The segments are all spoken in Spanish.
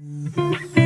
Mm-hmm.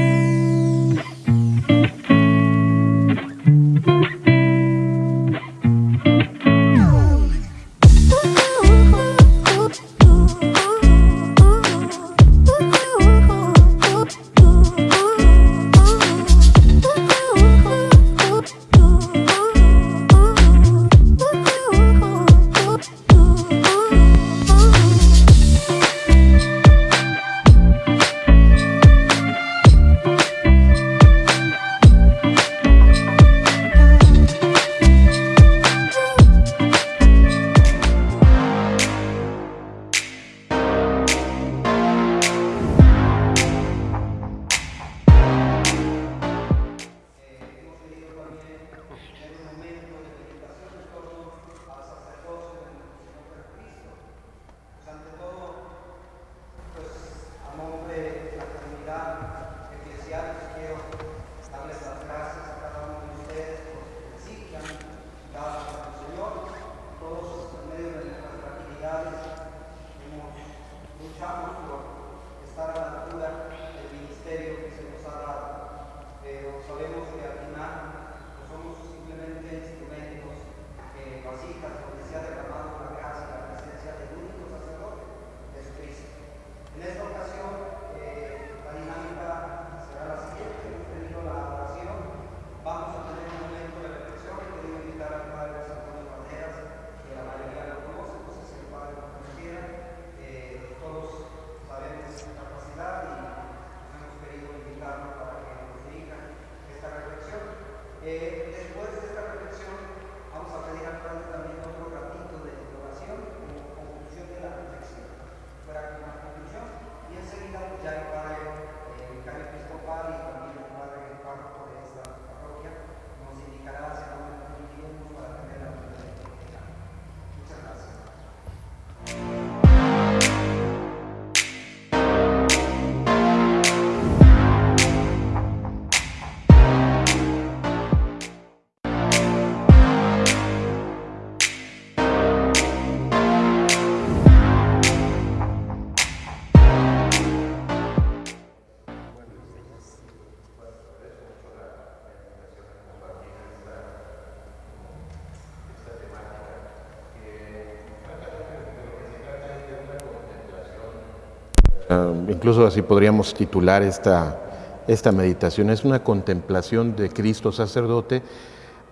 incluso así podríamos titular esta, esta meditación. Es una contemplación de Cristo sacerdote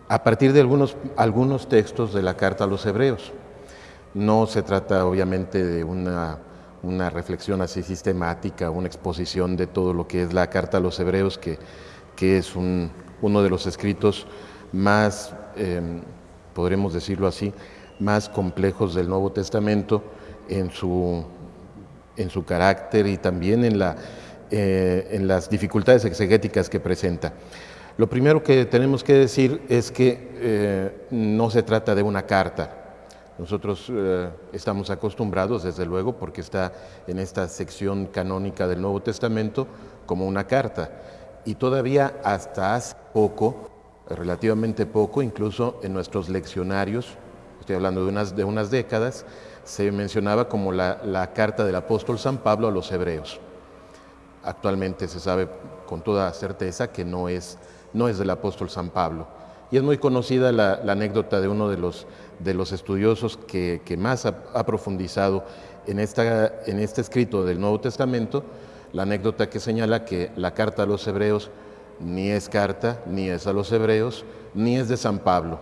a partir de algunos, algunos textos de la carta a los hebreos. No se trata obviamente de una, una reflexión así sistemática, una exposición de todo lo que es la carta a los hebreos, que, que es un, uno de los escritos más, em, podremos decirlo así, más complejos del Nuevo Testamento en su en su carácter y también en, la, eh, en las dificultades exegéticas que presenta. Lo primero que tenemos que decir es que eh, no se trata de una carta. Nosotros eh, estamos acostumbrados, desde luego, porque está en esta sección canónica del Nuevo Testamento, como una carta. Y todavía hasta hace poco, relativamente poco, incluso en nuestros leccionarios, estoy hablando de unas, de unas décadas, se mencionaba como la, carta del apóstol San Pablo a los hebreos. Actualmente se sabe con toda certeza que no es, no es del apóstol San Pablo. Y es muy conocida la, anécdota de uno de los, de los estudiosos que, más ha, profundizado en, esta, en este escrito del Nuevo Testamento, la anécdota que señala que la carta a los hebreos ni es carta, ni es a los hebreos, ni es de San Pablo.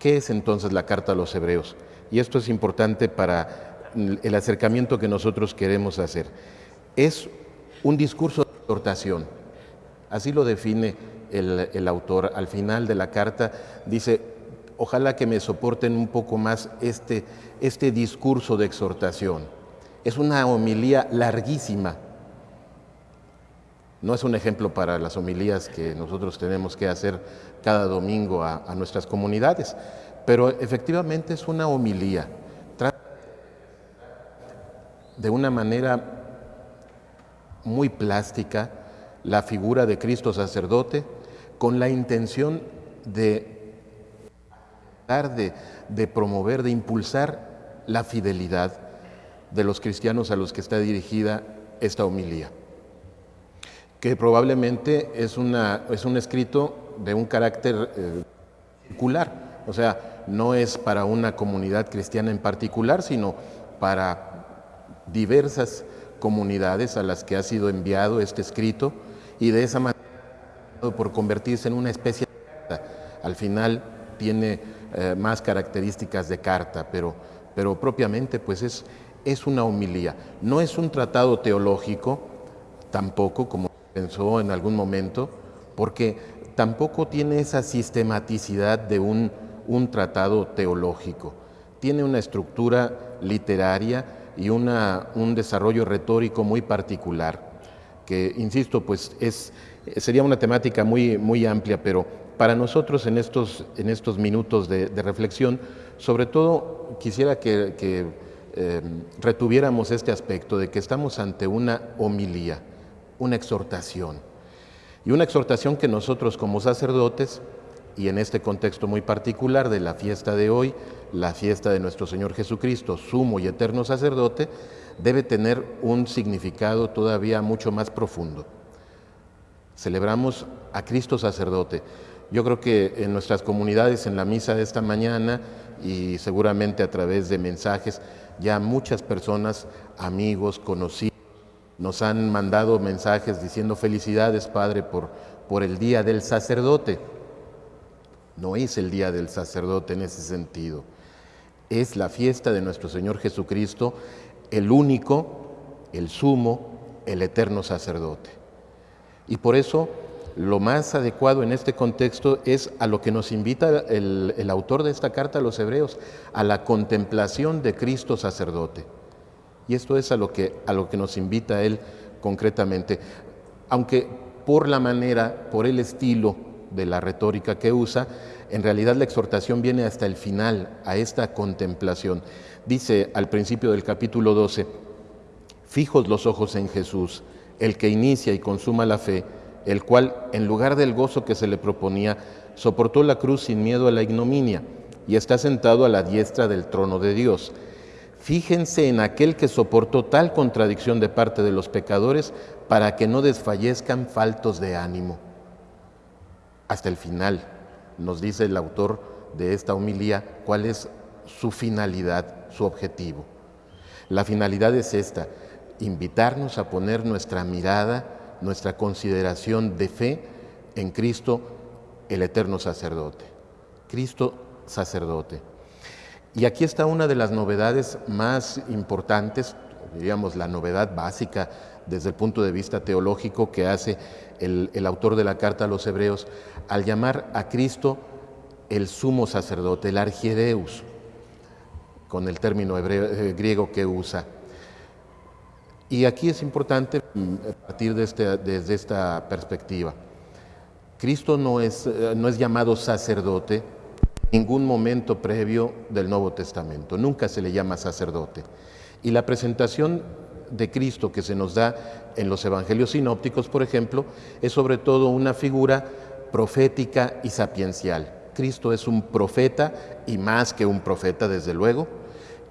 ¿Qué es entonces la carta a los hebreos? Y esto es importante para el acercamiento que nosotros queremos hacer. Es un discurso de exhortación, así lo define el, autor. Al final de la carta dice, ojalá que me soporten un poco más este, este discurso de exhortación. Es una homilía larguísima. No es un ejemplo para las homilías que nosotros tenemos que hacer cada domingo a, a nuestras comunidades, pero efectivamente es una homilía. Trata de una manera muy plástica la figura de Cristo sacerdote con la intención de, de, de promover, de impulsar la fidelidad de los cristianos a los que está dirigida esta homilía. que probablemente es, una, es un escrito de un carácter eh, circular, o sea, no es para una comunidad cristiana en particular, sino para diversas comunidades a las que ha sido enviado este escrito y de esa manera por convertirse en una especie de carta. Al final tiene eh, más características de carta, pero, pero propiamente pues es, es una homilía. No es un tratado teológico, tampoco, como pensó en algún momento, porque tampoco tiene esa sistematicidad de un, un tratado teológico. Tiene una estructura literaria y una, un desarrollo retórico muy particular, que, insisto, pues es, sería una temática muy, muy amplia, pero para nosotros en estos, en estos minutos de, reflexión, sobre todo quisiera que, eh, retuviéramos este aspecto de que estamos ante una homilía, una exhortación, y una exhortación que nosotros como sacerdotes, y en este contexto muy particular de la fiesta de hoy, la fiesta de nuestro Señor Jesucristo, sumo y eterno sacerdote, debe tener un significado todavía mucho más profundo. Celebramos a Cristo sacerdote. Yo creo que en nuestras comunidades, en la misa de esta mañana y seguramente a través de mensajes, ya muchas personas, amigos, conocidos, nos han mandado mensajes diciendo felicidades, Padre, por, por el Día del Sacerdote. No es el Día del Sacerdote en ese sentido es la fiesta de nuestro Señor Jesucristo, el único, el sumo, el eterno sacerdote. Y por eso lo más adecuado en este contexto es a lo que nos invita el, autor de esta carta a los hebreos, a la contemplación de Cristo sacerdote. Y esto es a lo que, a lo que nos invita él concretamente. Aunque por la manera, por el estilo de la retórica que usa, en realidad la exhortación viene hasta el final, a esta contemplación. Dice al principio del capítulo 12, fijos los ojos en Jesús, el que inicia y consuma la fe, el cual, en lugar del gozo que se le proponía, soportó la cruz sin miedo a la ignominia y está sentado a la diestra del trono de Dios. Fíjense en aquel que soportó tal contradicción de parte de los pecadores para que no desfallezcan faltos de ánimo. Hasta el final nos dice el autor de esta homilía cuál es su finalidad, su objetivo. La finalidad es esta, invitarnos a poner nuestra mirada, nuestra consideración de fe en Cristo, el eterno sacerdote. Cristo sacerdote. Y aquí está una de las novedades más importantes, diríamos la novedad básica desde el punto de vista teológico que hace el, autor de la carta a los hebreos al llamar a Cristo el sumo sacerdote, el argiereus, con el término eh, griego que usa. Y aquí es importante mm, partir de este, desde esta perspectiva. Cristo no es, eh, no es llamado sacerdote en ningún momento previo del Nuevo Testamento, nunca se le llama sacerdote. Y la presentación de Cristo que se nos da en los evangelios sinópticos, por ejemplo, es sobre todo una figura profética y sapiencial. Cristo es un profeta y más que un profeta, desde luego,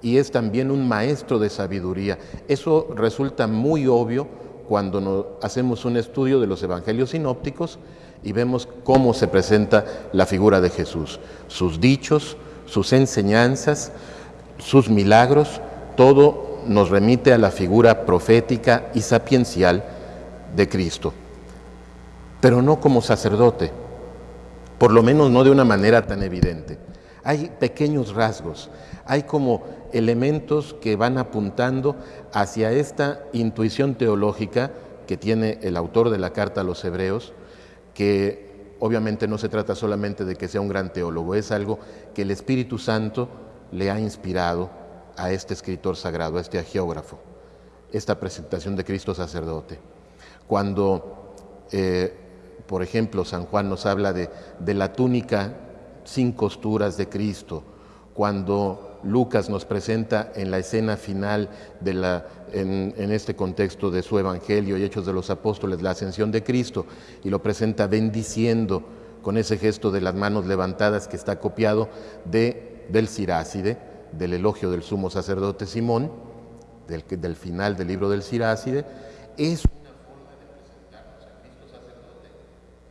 y es también un maestro de sabiduría. Eso resulta muy obvio cuando hacemos un estudio de los evangelios sinópticos y vemos cómo se presenta la figura de Jesús, sus dichos, sus enseñanzas, sus milagros, todo nos remite a la figura profética y sapiencial de Cristo, pero no como sacerdote, por lo menos no de una manera tan evidente. Hay pequeños rasgos, hay como elementos que van apuntando hacia esta intuición teológica que tiene el autor de la carta a los hebreos, que obviamente no se trata solamente de que sea un gran teólogo, es algo que el Espíritu Santo le ha inspirado a este escritor sagrado, a este agiógrafo, esta presentación de Cristo sacerdote. Cuando, eh, por ejemplo, San Juan nos habla de, la túnica sin costuras de Cristo, cuando Lucas nos presenta en la escena final de en, este contexto de su Evangelio y Hechos de los Apóstoles, la ascensión de Cristo, y lo presenta bendiciendo con ese gesto de las manos levantadas que está copiado de, del Siráside, del elogio del sumo sacerdote Simón, del, del final del libro del Siracide, es una forma de presentarnos a Cristo sacerdote,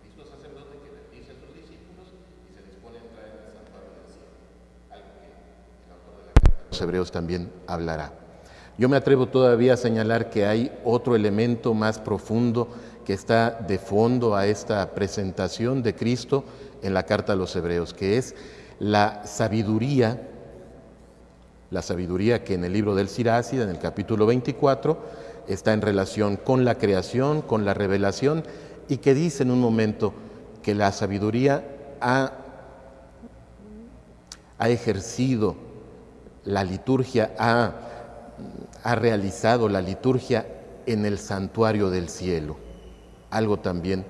Cristo sacerdote que bendice a sus discípulos y se dispone a entrar en el santuario del cielo, algo que el autor de la carta de los hebreos también hablará. Yo me atrevo todavía a señalar que hay otro elemento más profundo que está de fondo a esta presentación de Cristo en la carta a los hebreos, que es la sabiduría la sabiduría que en el libro del Sirácida, en el capítulo 24, está en relación con la creación, con la revelación, y que dice en un momento que la sabiduría ha, ha ejercido la liturgia, ha, ha realizado la liturgia en el santuario del cielo, algo también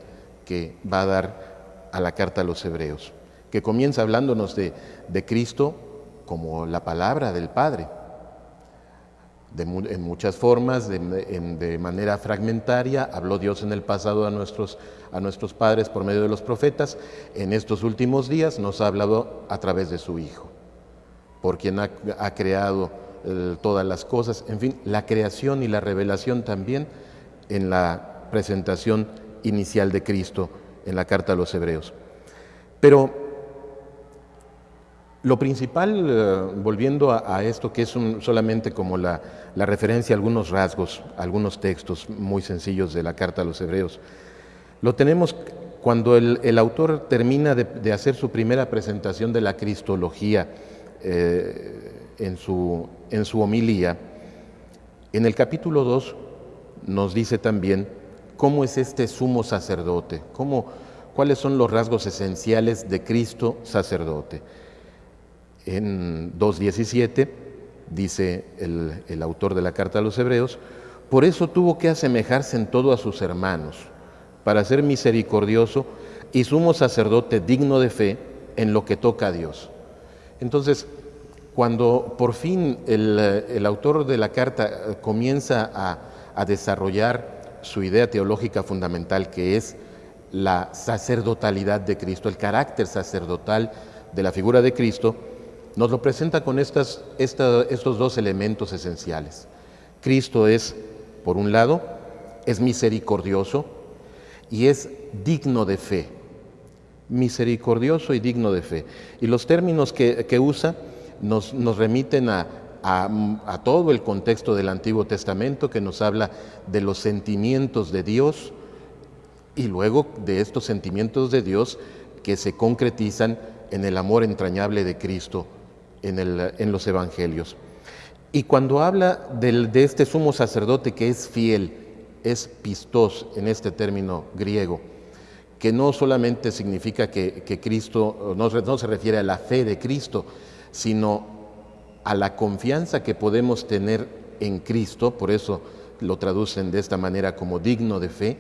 que va a dar a la carta a los hebreos, que comienza hablándonos de, de Cristo como la palabra del Padre, en muchas formas, de, manera fragmentaria. Habló Dios en el pasado a nuestros, a nuestros padres por medio de los profetas. En estos últimos días nos ha hablado a través de su Hijo, por quien ha, creado eh, todas las cosas. En fin, la creación y la revelación también en la presentación inicial de Cristo en la carta a los hebreos. Pero lo principal, eh, volviendo a, esto que es solamente como la, referencia a algunos rasgos, algunos textos muy sencillos de la carta a los hebreos, lo tenemos cuando el, autor termina de, hacer su primera presentación de la cristología eh, en, su, en homilía. En el capítulo 2 nos dice también cómo es este sumo sacerdote, cómo, cuáles son los rasgos esenciales de Cristo sacerdote. En 2.17 dice el, autor de la carta a los hebreos, por eso tuvo que asemejarse en todo a sus hermanos, para ser misericordioso y sumo sacerdote digno de fe en lo que toca a Dios. Entonces, cuando por fin el, autor de la carta eh, comienza a, a, desarrollar su idea teológica fundamental, que es la sacerdotalidad de Cristo, el carácter sacerdotal de la figura de Cristo, nos lo presenta con estos dos elementos esenciales. Cristo es, por un lado, es misericordioso y es digno de fe. Misericordioso y digno de fe. Y los términos que, usa nos, remiten a, todo el contexto del Antiguo Testamento que nos habla de los sentimientos de Dios y luego de estos sentimientos de Dios que se concretizan en el amor entrañable de Cristo en, los evangelios. Y cuando habla de este sumo sacerdote que es fiel, es pistos en este término griego, que no solamente significa que, Cristo, no, no se refiere a la fe de Cristo, sino a la confianza que podemos tener en Cristo, por eso lo traducen de esta manera como digno de fe,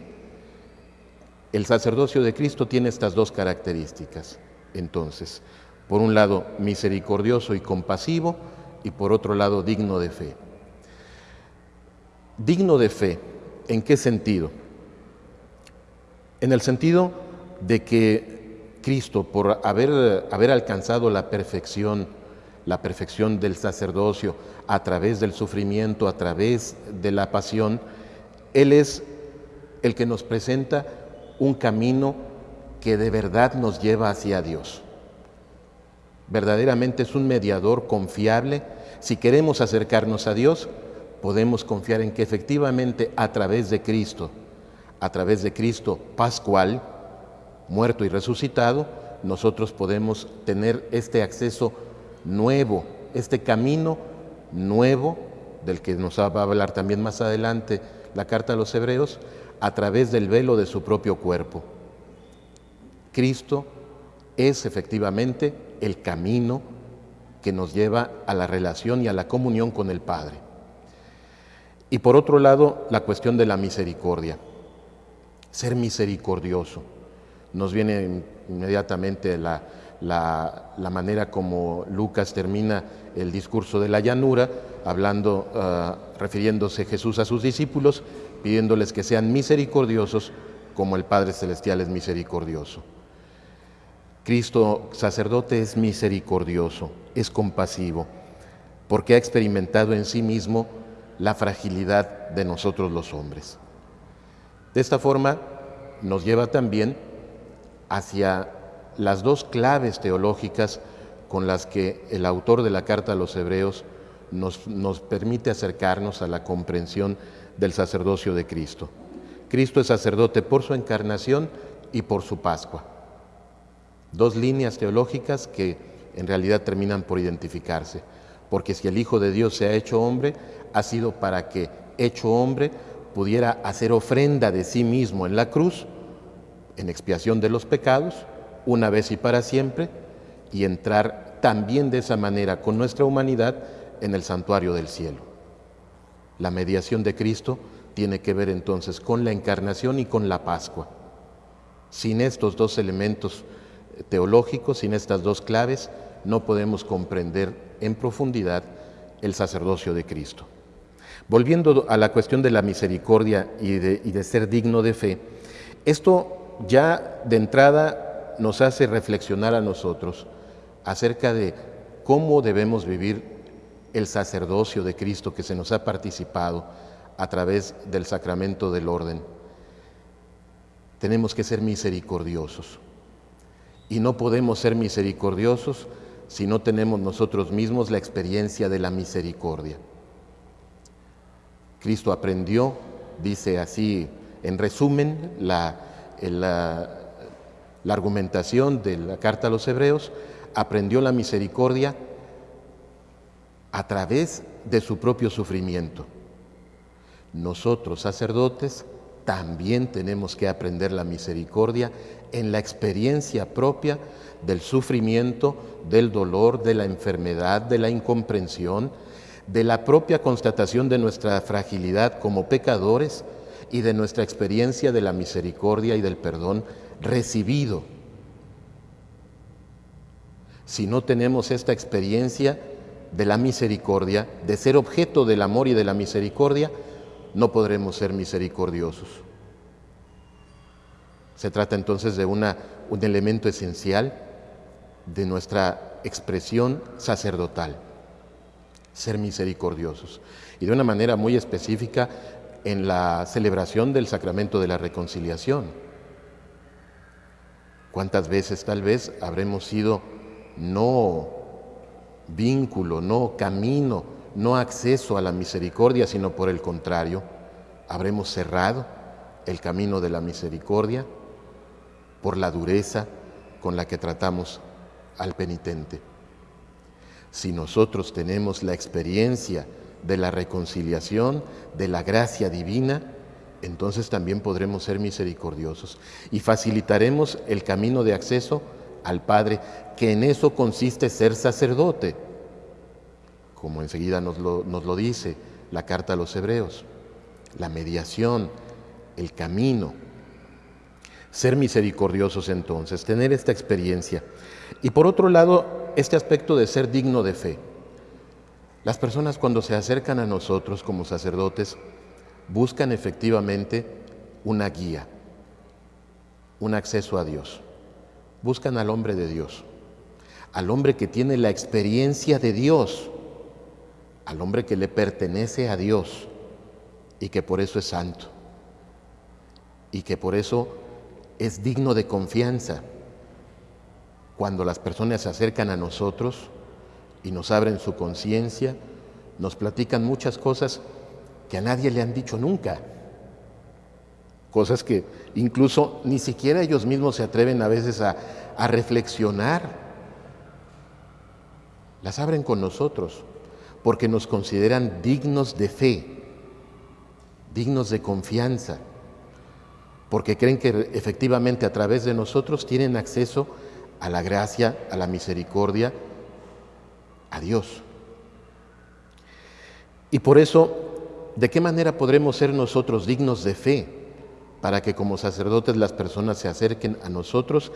el sacerdocio de Cristo tiene estas dos características. Entonces, por un lado misericordioso y compasivo y por otro lado digno de fe. Digno de fe, ¿en qué sentido? En el sentido de que Cristo, por haber, haber alcanzado la perfección, la perfección del sacerdocio a través del sufrimiento, a través de la pasión, Él es el que nos presenta un camino que de verdad nos lleva hacia Dios verdaderamente es un mediador confiable. Si queremos acercarnos a Dios, podemos confiar en que efectivamente a través de Cristo, a través de Cristo pascual, muerto y resucitado, nosotros podemos tener este acceso nuevo, este camino nuevo, del que nos va a hablar también más adelante la carta a los hebreos, a través del velo de su propio cuerpo. Cristo es efectivamente el camino que nos lleva a la relación y a la comunión con el Padre. Y por otro lado, la cuestión de la misericordia. Ser misericordioso. Nos viene inmediatamente la, manera como Lucas termina el discurso de la llanura, hablando, ah, refiriéndose Jesús a sus discípulos, pidiéndoles que sean misericordiosos como el Padre Celestial es misericordioso. Cristo sacerdote es misericordioso, es compasivo, porque ha experimentado en sí mismo la fragilidad de nosotros los hombres. De esta forma nos lleva también hacia las dos claves teológicas con las que el autor de la carta a los hebreos nos, nos permite acercarnos a la comprensión del sacerdocio de Cristo. Cristo es sacerdote por su encarnación y por su Pascua. Dos líneas teológicas que en realidad terminan por identificarse, porque si el Hijo de Dios se ha hecho hombre, ha sido para que, hecho hombre, pudiera hacer ofrenda de sí mismo en la cruz, en expiación de los pecados, una vez y para siempre, y entrar también de esa manera con nuestra humanidad en el santuario del cielo. La mediación de Cristo tiene que ver entonces con la encarnación y con la Pascua. Sin estos dos elementos teológicos, sin estas dos claves, no podemos comprender en profundidad el sacerdocio de Cristo. Volviendo a la cuestión de la misericordia y de, y de ser digno de fe, esto ya de entrada nos hace reflexionar a nosotros acerca de cómo debemos vivir el sacerdocio de Cristo que se nos ha participado a través del sacramento del orden. Tenemos que ser misericordiosos. Y no podemos ser misericordiosos si no tenemos nosotros mismos la experiencia de la misericordia. Cristo aprendió, dice así en resumen la, la, la argumentación de la carta a los hebreos, aprendió la misericordia a través de su propio sufrimiento. Nosotros, sacerdotes, también tenemos que aprender la misericordia en la experiencia propia del sufrimiento, del dolor, de la enfermedad, de la incomprensión, de la propia constatación de nuestra fragilidad como pecadores y de nuestra experiencia de la misericordia y del perdón recibido. Si no tenemos esta experiencia de la misericordia, de ser objeto del amor y de la misericordia, no podremos ser misericordiosos. Se trata entonces de un elemento esencial de nuestra expresión sacerdotal, ser misericordiosos. Y de una manera muy específica en la celebración del sacramento de la reconciliación. ¿Cuántas veces tal vez habremos sido no vínculo, no camino, no acceso a la misericordia, sino por el contrario, habremos cerrado el camino de la misericordia por la dureza con la que tratamos al penitente. Si nosotros tenemos la experiencia de la reconciliación, de la gracia divina, entonces también podremos ser misericordiosos y facilitaremos el camino de acceso al Padre, que en eso consiste ser sacerdote, como enseguida nos lo, nos lo dice la carta a los hebreos, la mediación, el camino ser misericordiosos entonces, tener esta experiencia. Y por otro lado, este aspecto de ser digno de fe. Las personas cuando se acercan a nosotros como sacerdotes buscan efectivamente una guía, un acceso a Dios. Buscan al hombre de Dios, al hombre que tiene la experiencia de Dios, al hombre que le pertenece a Dios y que por eso es santo y que por eso es digno de confianza cuando las personas se acercan a nosotros y nos abren su conciencia, nos platican muchas cosas que a nadie le han dicho nunca. Cosas que incluso ni siquiera ellos mismos se atreven a veces a, reflexionar. Las abren con nosotros porque nos consideran dignos de fe, dignos de confianza porque creen que efectivamente a través de nosotros tienen acceso a la gracia, a la misericordia, a Dios. Y por eso, ¿de qué manera podremos ser nosotros dignos de fe para que como sacerdotes las personas se acerquen a nosotros?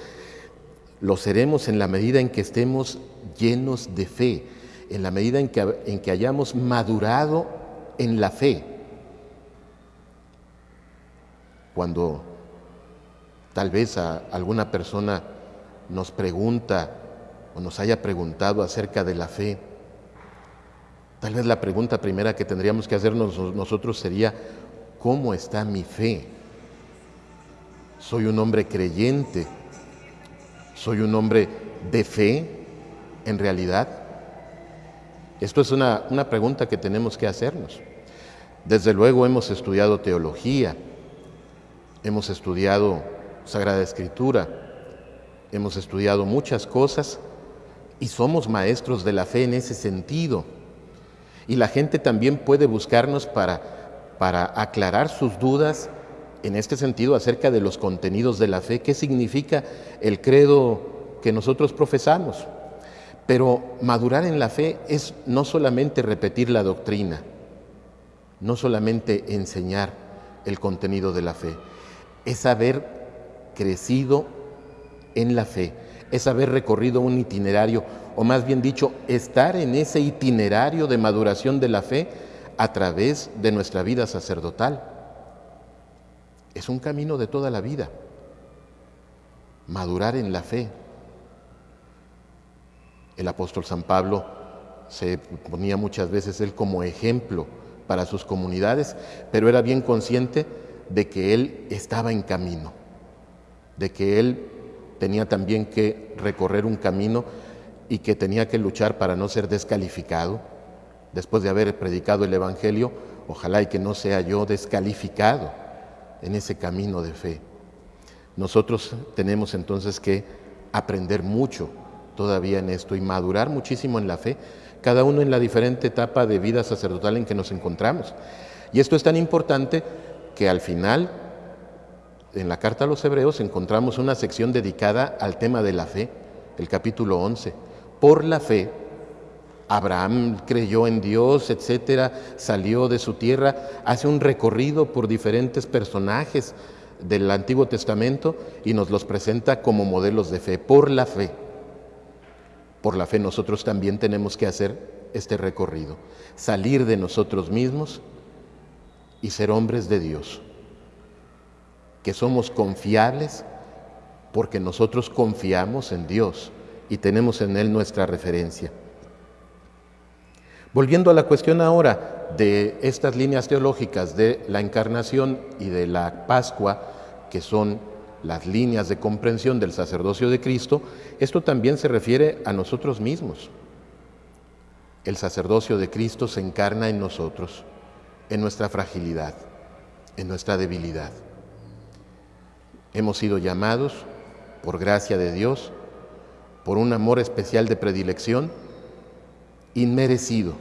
Lo seremos en la medida en que estemos llenos de fe, en la medida en que, en que hayamos madurado en la fe. Cuando tal vez alguna persona nos pregunta o nos haya preguntado acerca de la fe, tal vez la pregunta primera que tendríamos que hacernos nosotros sería, ¿cómo está mi fe? ¿Soy un hombre creyente? ¿Soy un hombre de fe en realidad? Esto es una, una pregunta que tenemos que hacernos. Desde luego hemos estudiado teología, hemos estudiado Sagrada Escritura, hemos estudiado muchas cosas y somos maestros de la fe en ese sentido. Y la gente también puede buscarnos para, para aclarar sus dudas en este sentido acerca de los contenidos de la fe, qué significa el credo que nosotros profesamos. Pero madurar en la fe es no solamente repetir la doctrina, no solamente enseñar el contenido de la fe, es haber crecido en la fe, es haber recorrido un itinerario, o más bien dicho, estar en ese itinerario de maduración de la fe a través de nuestra vida sacerdotal. Es un camino de toda la vida, madurar en la fe. El apóstol San Pablo se ponía muchas veces él como ejemplo para sus comunidades, pero era bien consciente de que él estaba en camino, de que él tenía también que recorrer un camino y que tenía que luchar para no ser descalificado. Después de haber predicado el Evangelio, ojalá y que no sea yo descalificado en ese camino de fe. Nosotros tenemos entonces que aprender mucho todavía en esto y madurar muchísimo en la fe, cada uno en la diferente etapa de vida sacerdotal en que nos encontramos. Y esto es tan importante que al final en la carta a los hebreos encontramos una sección dedicada al tema de la fe, el capítulo 11. Por la fe, Abraham creyó en Dios, etcétera, salió de su tierra, hace un recorrido por diferentes personajes del Antiguo Testamento y nos los presenta como modelos de fe, por la fe. Por la fe nosotros también tenemos que hacer este recorrido, salir de nosotros mismos y ser hombres de Dios que somos confiables porque nosotros confiamos en Dios y tenemos en Él nuestra referencia. Volviendo a la cuestión ahora de estas líneas teológicas de la encarnación y de la Pascua, que son las líneas de comprensión del sacerdocio de Cristo, esto también se refiere a nosotros mismos. El sacerdocio de Cristo se encarna en nosotros, en nuestra fragilidad, en nuestra debilidad. Hemos sido llamados, por gracia de Dios, por un amor especial de predilección, inmerecido.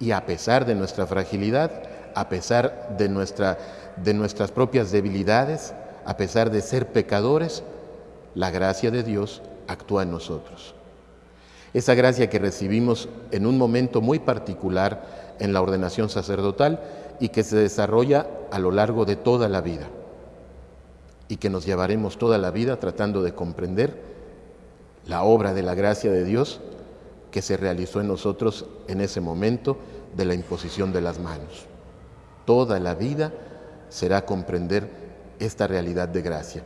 Y a pesar de nuestra fragilidad, a pesar de, de nuestras propias debilidades, a pesar de ser pecadores, la gracia de Dios actúa en nosotros. Esa gracia que recibimos en un momento muy particular en la ordenación sacerdotal y que se desarrolla a lo largo de toda la vida y que nos llevaremos toda la vida tratando de comprender la obra de la gracia de Dios que se realizó en nosotros en ese momento de la imposición de las manos. Toda la vida será comprender esta realidad de gracia.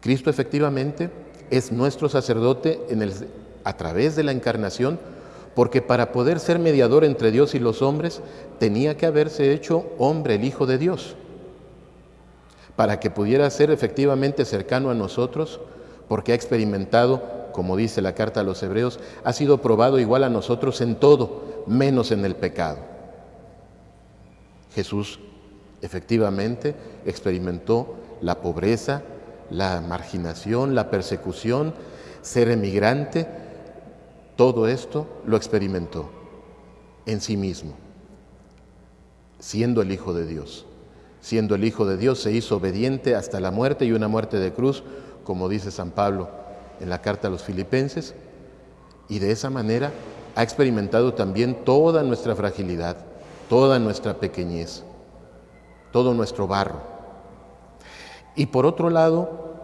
Cristo efectivamente es nuestro sacerdote en el, a través de la encarnación, porque para poder ser mediador entre Dios y los hombres tenía que haberse hecho hombre, el Hijo de Dios para que pudiera ser efectivamente cercano a nosotros, porque ha experimentado, como dice la carta a los hebreos, ha sido probado igual a nosotros en todo, menos en el pecado. Jesús efectivamente experimentó la pobreza, la marginación, la persecución, ser emigrante, todo esto lo experimentó en sí mismo, siendo el Hijo de Dios siendo el Hijo de Dios, se hizo obediente hasta la muerte y una muerte de cruz, como dice San Pablo en la carta a los filipenses, y de esa manera ha experimentado también toda nuestra fragilidad, toda nuestra pequeñez, todo nuestro barro. Y por otro lado,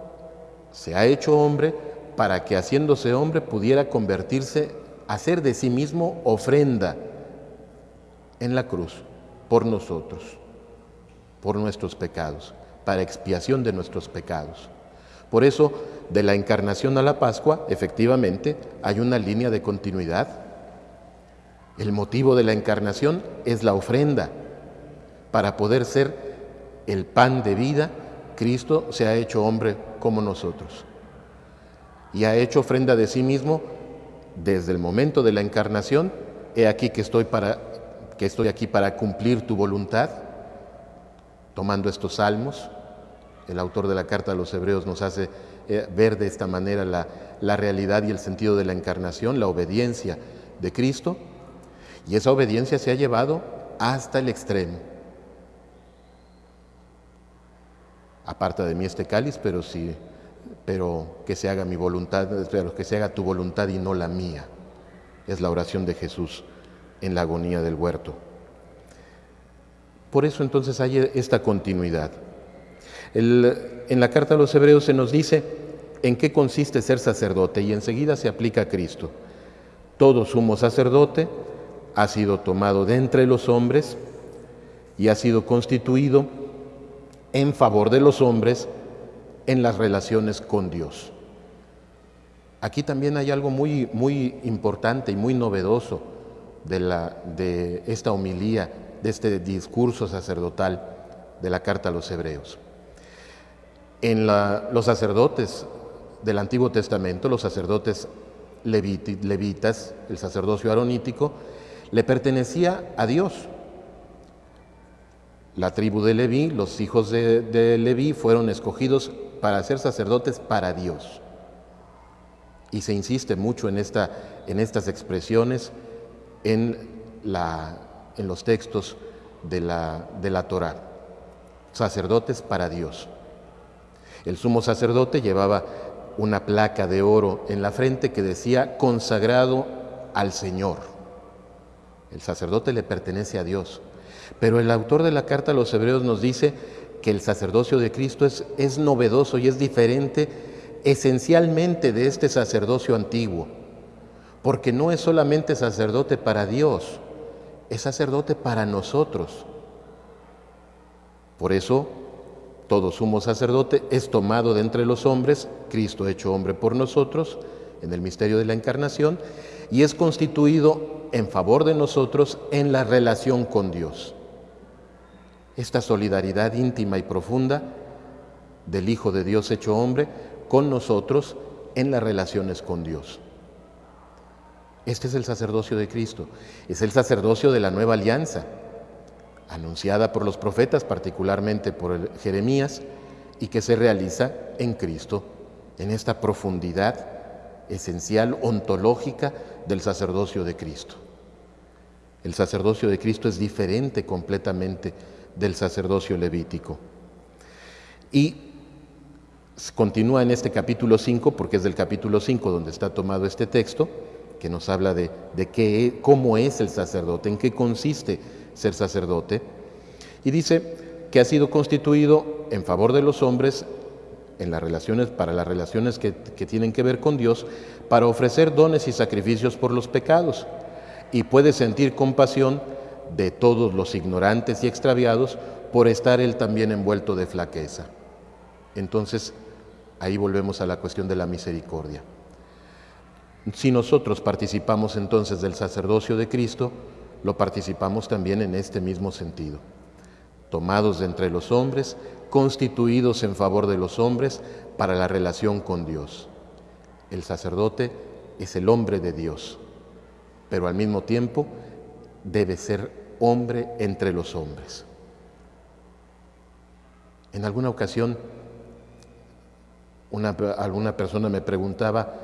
se ha hecho hombre para que haciéndose hombre pudiera convertirse, hacer de sí mismo ofrenda en la cruz por nosotros por nuestros pecados, para expiación de nuestros pecados. Por eso, de la encarnación a la Pascua, efectivamente, hay una línea de continuidad. El motivo de la encarnación es la ofrenda. Para poder ser el pan de vida, Cristo se ha hecho hombre como nosotros. Y ha hecho ofrenda de sí mismo desde el momento de la encarnación, he aquí que estoy, para, que estoy aquí para cumplir tu voluntad, tomando estos salmos. El autor de la carta a los hebreos nos hace eh, ver de esta manera la, la realidad y el sentido de la encarnación, la obediencia de Cristo, y esa obediencia se ha llevado hasta el extremo. Aparta de mí este cáliz, pero sí, pero que se haga mi voluntad, pero que se haga tu voluntad y no la mía. Es la oración de Jesús en la agonía del huerto. Por eso entonces hay esta continuidad. en la carta a los hebreos se nos dice en qué consiste ser sacerdote y enseguida se aplica a Cristo. Todo sumo sacerdote ha sido tomado de entre los hombres y ha sido constituido en favor de los hombres en las relaciones con Dios. Aquí también hay algo muy, muy importante y muy novedoso de, la, de esta homilía, de este discurso sacerdotal de la carta a los hebreos. En los sacerdotes del Antiguo Testamento, los sacerdotes levitas, el sacerdocio aronítico, le pertenecía a Dios. La tribu de Leví, los hijos de, de Leví fueron escogidos para ser sacerdotes para Dios. Y se insiste mucho en, esta, en estas expresiones en, la, en los textos de la, de la Torah. Sacerdotes para Dios. El sumo sacerdote llevaba una placa de oro en la frente que decía consagrado al Señor. El sacerdote le pertenece a Dios. Pero el autor de la carta a los hebreos nos dice que el sacerdocio de Cristo es, es novedoso y es diferente esencialmente de este sacerdocio antiguo, porque no es solamente sacerdote para Dios, es sacerdote para nosotros. Por eso, todo sumo sacerdote es tomado de entre los hombres, Cristo hecho hombre por nosotros, en el misterio de la encarnación, y es constituido en favor de nosotros en la relación con Dios esta solidaridad íntima y profunda del Hijo de Dios hecho hombre con nosotros en las relaciones con Dios. Este es el sacerdocio de Cristo, es el sacerdocio de la nueva alianza, anunciada por los profetas, particularmente por Jeremías, y que se realiza en Cristo, en esta profundidad esencial, ontológica del sacerdocio de Cristo. El sacerdocio de Cristo es diferente completamente del sacerdocio levítico. Y continúa en este capítulo 5, porque es del capítulo 5 donde está tomado este texto, que nos habla de, de qué, cómo es el sacerdote, en qué consiste ser sacerdote. Y dice que ha sido constituido en favor de los hombres en las relaciones, para las relaciones que, que tienen que ver con Dios, para ofrecer dones y sacrificios por los pecados. Y puede sentir compasión de todos los ignorantes y extraviados por estar él también envuelto de flaqueza. Entonces, ahí volvemos a la cuestión de la misericordia. Si nosotros participamos entonces del sacerdocio de Cristo, lo participamos también en este mismo sentido. Tomados de entre los hombres, constituidos en favor de los hombres para la relación con Dios. El sacerdote es el hombre de Dios, pero al mismo tiempo debe ser hombre entre los hombres. En alguna ocasión, una, alguna persona me preguntaba,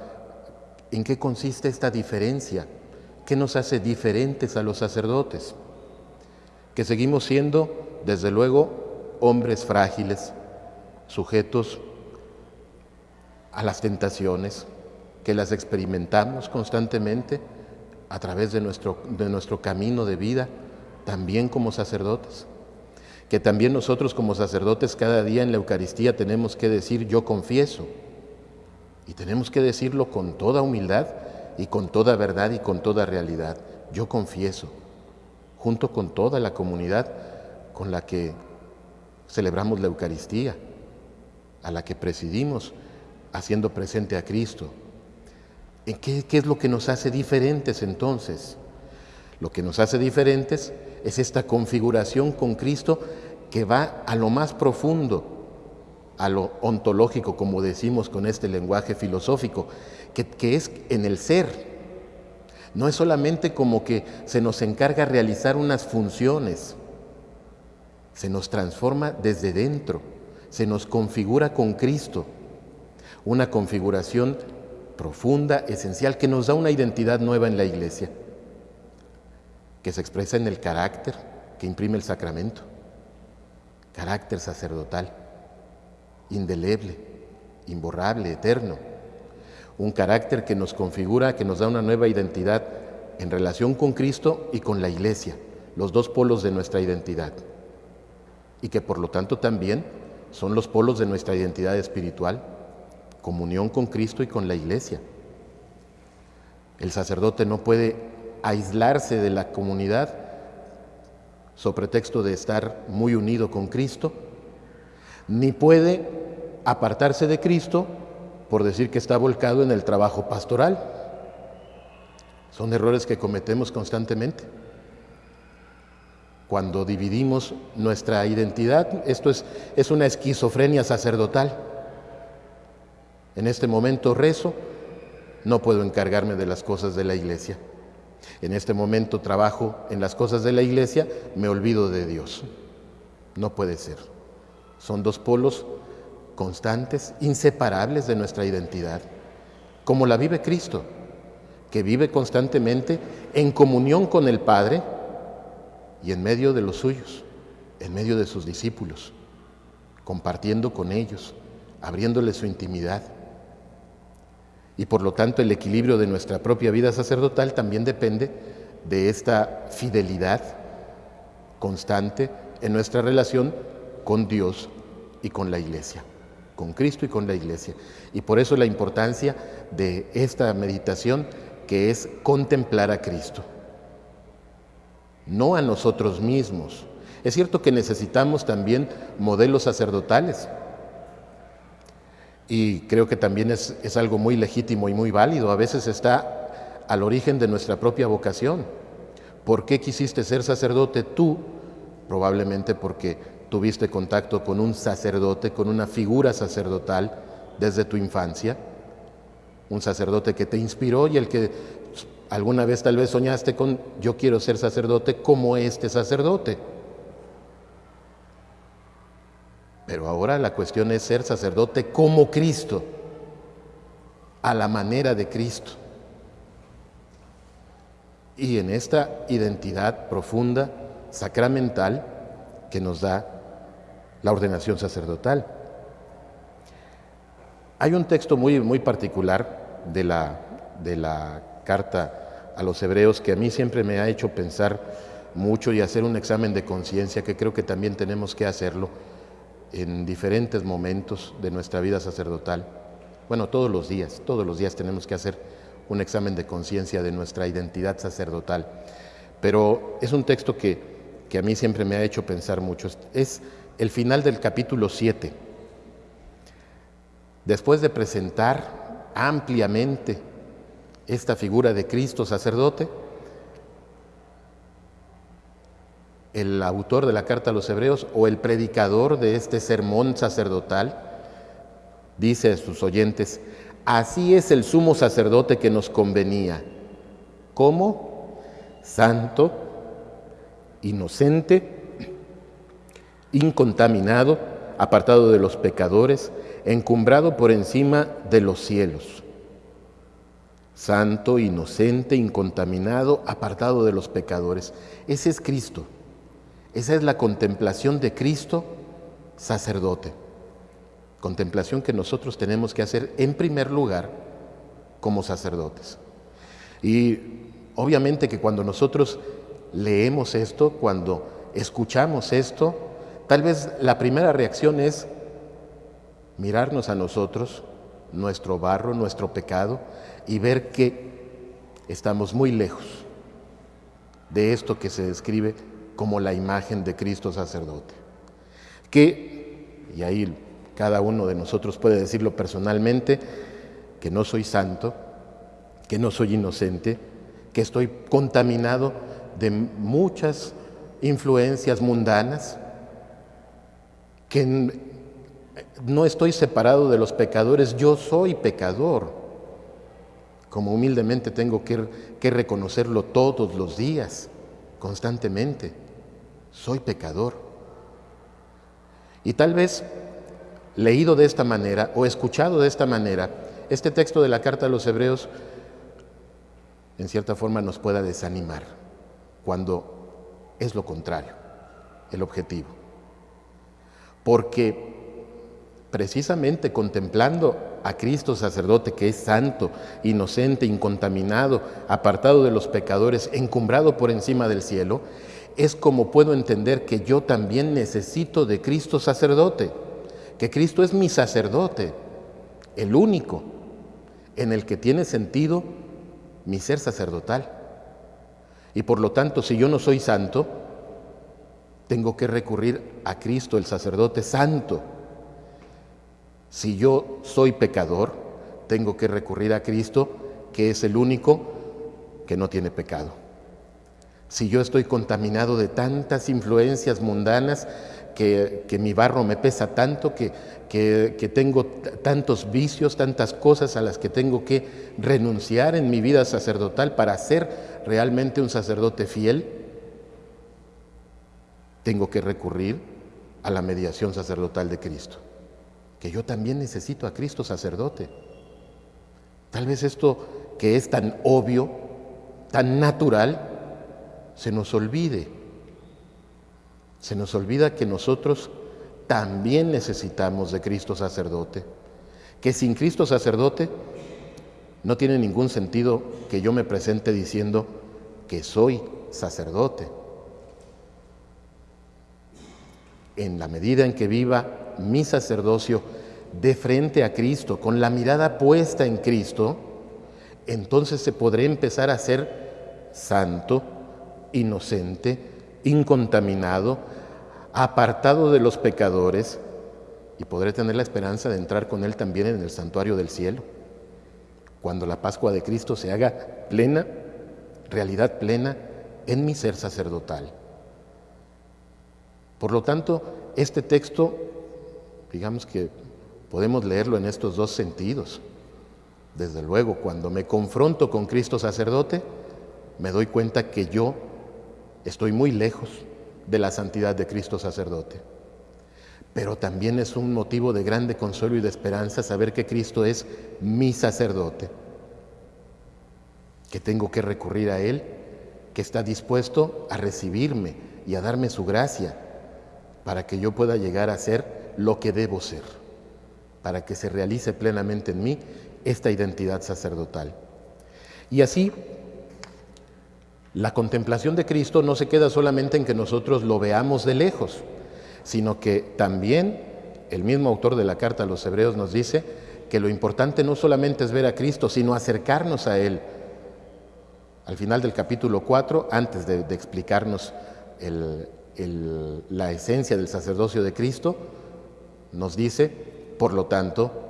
¿en qué consiste esta diferencia? ¿Qué nos hace diferentes a los sacerdotes? Que seguimos siendo, desde luego, hombres frágiles, sujetos a las tentaciones, que las experimentamos constantemente a través de nuestro, de nuestro camino de vida, también como sacerdotes. Que también nosotros como sacerdotes cada día en la Eucaristía tenemos que decir yo confieso. Y tenemos que decirlo con toda humildad y con toda verdad y con toda realidad. Yo confieso, junto con toda la comunidad con la que celebramos la Eucaristía, a la que presidimos, haciendo presente a Cristo. ¿Qué, ¿Qué es lo que nos hace diferentes entonces? Lo que nos hace diferentes es esta configuración con Cristo que va a lo más profundo, a lo ontológico, como decimos con este lenguaje filosófico, que, es en el ser, No es solamente como que se nos encarga realizar unas funciones, se nos transforma desde dentro, se nos configura con Cristo, una configuración profunda, esencial, que nos da una identidad nueva en la iglesia, que se expresa en el carácter que imprime el sacramento, carácter sacerdotal, indeleble, imborrable, eterno, un carácter que nos configura, que nos da una nueva identidad en relación con Cristo y con la iglesia, los dos polos de nuestra identidad, y que por lo tanto también son los polos de nuestra identidad espiritual, comunión con Cristo y con la iglesia. El sacerdote no puede aislarse de la comunidad sobre pretexto de estar muy unido con Cristo, ni puede apartarse de Cristo por decir que está volcado en el trabajo pastoral. Son errores que cometemos constantemente. Cuando dividimos nuestra identidad, esto es, es una esquizofrenia sacerdotal. En este momento rezo, no puedo encargarme de las cosas de la iglesia. En este momento trabajo en las cosas de la iglesia, me olvido de Dios. No puede ser. Son dos polos constantes, inseparables de nuestra identidad, como la vive Cristo, que vive constantemente en comunión con el Padre y en medio de los suyos, en medio de sus discípulos, compartiendo con ellos, abriéndoles su intimidad. Y por lo tanto el equilibrio de nuestra propia vida sacerdotal también depende de esta fidelidad constante en nuestra relación con Dios y con la iglesia con Cristo y con la iglesia. Y por eso la importancia de esta meditación que es contemplar a Cristo, no a nosotros mismos. Es cierto que necesitamos también modelos sacerdotales y creo que también es, es algo muy legítimo y muy válido. A veces está al origen de nuestra propia vocación. ¿Por qué quisiste ser sacerdote tú? Probablemente porque tuviste contacto con un sacerdote, con una figura sacerdotal desde tu infancia, un sacerdote que te inspiró y el que alguna vez tal vez soñaste con yo quiero ser sacerdote como este sacerdote. Pero ahora la cuestión es ser sacerdote como Cristo, a la manera de Cristo. Y en esta identidad profunda, sacramental, que nos da la ordenación sacerdotal. Hay un texto muy, muy particular de la, de la carta a los hebreos que a mí siempre me ha hecho pensar mucho y hacer un examen de conciencia que creo que también tenemos que hacerlo en diferentes momentos de nuestra vida sacerdotal. Bueno, todos los días, todos los días tenemos que hacer un examen de conciencia de nuestra identidad sacerdotal. Pero es un texto que, que, a mí siempre me ha hecho pensar mucho. Es el final del capítulo 7. Después de presentar ampliamente esta figura de Cristo sacerdote, el autor de la carta a los hebreos o el predicador de este sermón sacerdotal dice a sus oyentes, así es el sumo sacerdote que nos convenía. ¿Cómo? Santo, inocente, incontaminado, apartado de los pecadores, encumbrado por encima de los cielos. Santo, inocente, incontaminado, apartado de los pecadores. Ese es Cristo. Esa es la contemplación de Cristo sacerdote. Contemplación que nosotros tenemos que hacer en primer lugar como sacerdotes. Y obviamente que cuando nosotros leemos esto, cuando escuchamos esto, Tal vez la primera reacción es mirarnos a nosotros, nuestro barro, nuestro pecado, y ver que estamos muy lejos de esto que se describe como la imagen de Cristo sacerdote. Que, y ahí cada uno de nosotros puede decirlo personalmente, que no soy santo, que no soy inocente, que estoy contaminado de muchas influencias mundanas, que no estoy separado de los pecadores, yo soy pecador. como humildemente tengo que, reconocerlo todos los días, constantemente. Soy pecador. Y tal vez leído de esta manera o escuchado de esta manera, este texto de la carta a los hebreos en cierta forma nos pueda desanimar cuando es lo contrario, el objetivo. Porque precisamente contemplando a Cristo sacerdote que es santo, inocente, incontaminado, apartado de los pecadores, encumbrado por encima del cielo, es como puedo entender que yo también necesito de Cristo sacerdote, que Cristo es mi sacerdote, el único en el que tiene sentido mi ser sacerdotal. Y por lo tanto, si yo no soy santo, tengo que recurrir a Cristo, el sacerdote santo. Si yo soy pecador, tengo que recurrir a Cristo, que es el único que no tiene pecado. Si yo estoy contaminado de tantas influencias mundanas, que, mi barro me pesa tanto, que, que, tengo tantos vicios, tantas cosas a las que tengo que renunciar en mi vida sacerdotal para ser realmente un sacerdote fiel, tengo que recurrir a la mediación sacerdotal de Cristo, que yo también necesito a Cristo sacerdote. Tal vez esto que es tan obvio, tan natural, se nos olvide. Se nos olvida que nosotros también necesitamos de Cristo sacerdote, que sin Cristo sacerdote no tiene ningún sentido que yo me presente diciendo que soy sacerdote. En la medida en que viva mi sacerdocio de frente a Cristo, con la mirada puesta en Cristo, entonces se podrá empezar a ser santo, inocente, incontaminado, apartado de los pecadores, y podré tener la esperanza de entrar con Él también en el santuario del cielo, cuando la Pascua de Cristo se haga plena, realidad plena en mi ser sacerdotal. Por lo tanto, este texto, digamos que podemos leerlo en estos dos sentidos. Desde luego, cuando me confronto con Cristo sacerdote, me doy cuenta que yo Estoy muy lejos de la santidad de Cristo sacerdote. Pero también es un motivo de grande consuelo y de esperanza saber que Cristo es mi sacerdote, que tengo que recurrir a Él, que está dispuesto a recibirme y a darme su gracia para que yo pueda llegar a ser lo que debo ser, para que se realice plenamente en mí esta identidad sacerdotal. Y así la contemplación de Cristo no se queda solamente en que nosotros lo veamos de lejos, sino que también el mismo autor de la carta a los hebreos nos dice que lo importante no solamente es ver a Cristo, sino acercarnos a Él. Al final del capítulo 4, antes de, explicarnos la esencia del sacerdocio de Cristo, nos dice, por lo tanto,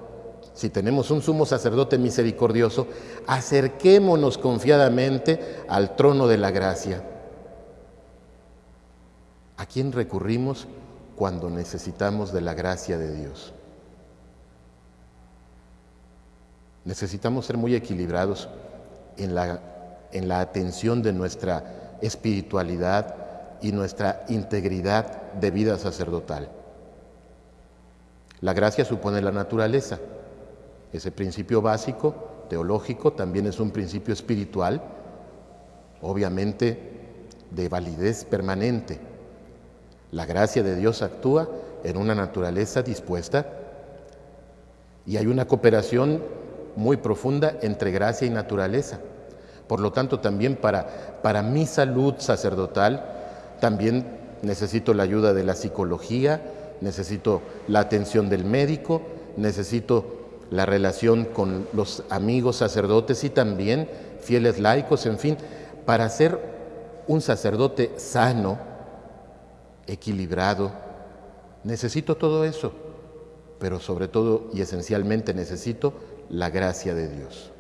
si tenemos un sumo sacerdote misericordioso, acerquémonos confiadamente al trono de la gracia. ¿A quién recurrimos cuando necesitamos de la gracia de Dios? Necesitamos ser muy equilibrados en la, en la atención de nuestra espiritualidad y nuestra integridad de vida sacerdotal. La gracia supone la naturaleza. Ese principio básico, teológico, también es un principio espiritual, obviamente de validez permanente. La gracia de Dios actúa en una naturaleza dispuesta y hay una cooperación muy profunda entre gracia y naturaleza. Por lo tanto, también para, para mi salud sacerdotal, también necesito la ayuda de la psicología, necesito la atención del médico, necesito la relación con los amigos sacerdotes y también fieles laicos, en fin, para ser un sacerdote sano, equilibrado, necesito todo eso, pero sobre todo y esencialmente necesito la gracia de Dios.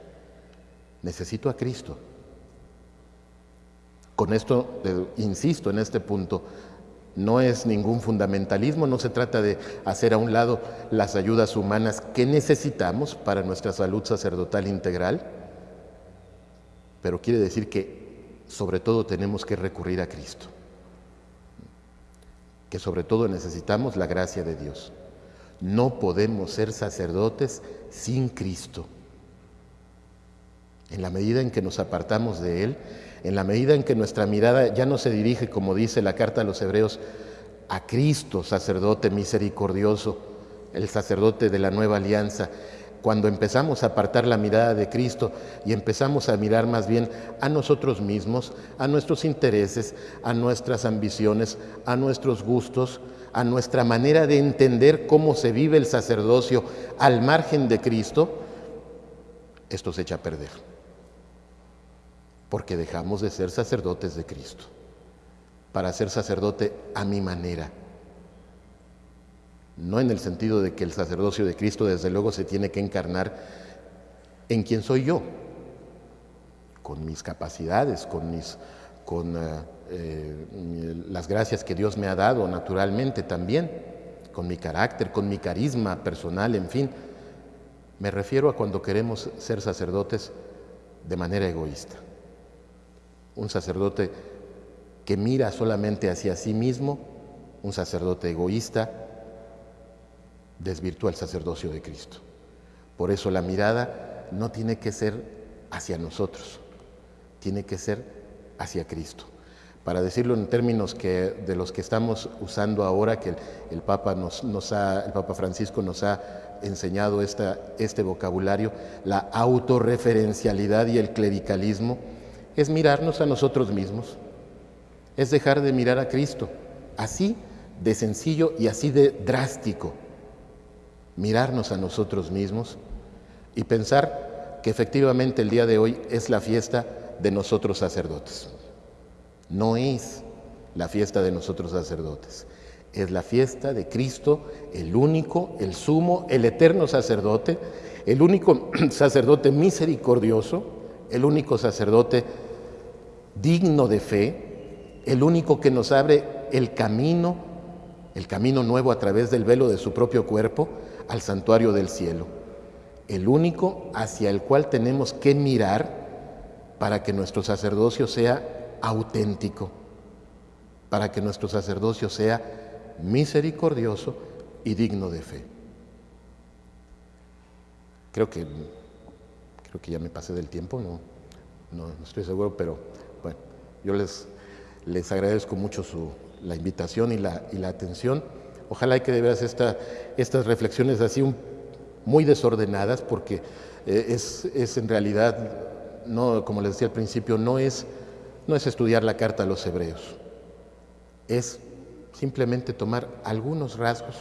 Necesito a Cristo. Con esto, insisto en este punto, no es ningún fundamentalismo, no se trata de hacer a un lado las ayudas humanas que necesitamos para nuestra salud sacerdotal integral, pero quiere decir que sobre todo tenemos que recurrir a Cristo, que sobre todo necesitamos la gracia de Dios. No podemos ser sacerdotes sin Cristo. En la medida en que nos apartamos de Él, en la medida en que nuestra mirada ya no se dirige, como dice la carta a los hebreos, a Cristo, sacerdote misericordioso, el sacerdote de la nueva alianza, cuando empezamos a apartar la mirada de Cristo y empezamos a mirar más bien a nosotros mismos, a nuestros intereses, a nuestras ambiciones, a nuestros gustos, a nuestra manera de entender cómo se vive el sacerdocio al margen de Cristo, esto se echa a perder. Porque dejamos de ser sacerdotes de Cristo para ser sacerdote a mi manera no en el sentido de que el sacerdocio de Cristo desde luego se tiene que encarnar en quien soy yo, con mis capacidades, con, eh, eh, las gracias que Dios me ha dado naturalmente también, con mi carácter, con mi carisma personal, en fin. Me refiero a cuando queremos ser sacerdotes de manera egoísta. Un sacerdote que mira solamente hacia sí mismo, un sacerdote egoísta, desvirtúa el sacerdocio de Cristo. Por eso la mirada no tiene que ser hacia nosotros, tiene que ser hacia Cristo. Para decirlo en términos que, de los que estamos usando ahora, que el, Papa, nos, ha, el Papa Francisco nos ha enseñado este vocabulario, la autorreferencialidad y el clericalismo, es mirarnos a nosotros mismos, es dejar de mirar a Cristo, así de sencillo y así de drástico mirarnos a nosotros mismos y pensar que efectivamente el día de hoy es la fiesta de nosotros sacerdotes. No es la fiesta de nosotros sacerdotes, es la fiesta de Cristo, el único, el sumo, el eterno sacerdote, el único sacerdote misericordioso, el único sacerdote digno de fe, el único que nos abre el camino, el camino nuevo a través del velo de su propio cuerpo, al santuario del cielo, el único hacia el cual tenemos que mirar para que nuestro sacerdocio sea auténtico, para que nuestro sacerdocio sea misericordioso y digno de fe. Creo que, creo que ya me pasé del tiempo, no, no, estoy seguro, pero yo les, les agradezco mucho su, la invitación y la, y la atención. Ojalá que de veras estas reflexiones así muy desordenadas, porque eh, es, en realidad, no, como les decía al principio, no es, no es estudiar la carta a los hebreos, es simplemente tomar algunos rasgos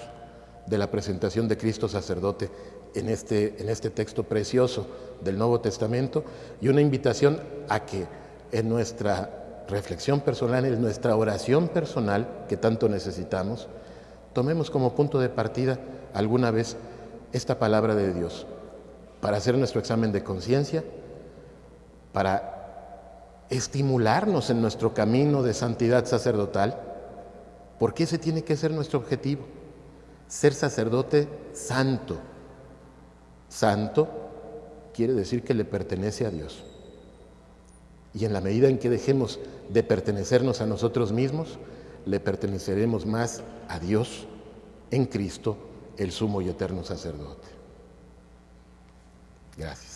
de la presentación de Cristo sacerdote en este, en este texto precioso del Nuevo Testamento y una invitación a que en nuestra reflexión personal, en nuestra oración personal que tanto necesitamos, tomemos como punto de partida alguna vez esta palabra de Dios para hacer nuestro examen de conciencia, para estimularnos en nuestro camino de santidad sacerdotal, porque ese tiene que ser nuestro objetivo, ser sacerdote santo. Santo quiere decir que le pertenece a Dios. Y en la medida en que dejemos de pertenecernos a nosotros mismos, le perteneceremos más a Dios en Cristo, el sumo y eterno sacerdote. Gracias.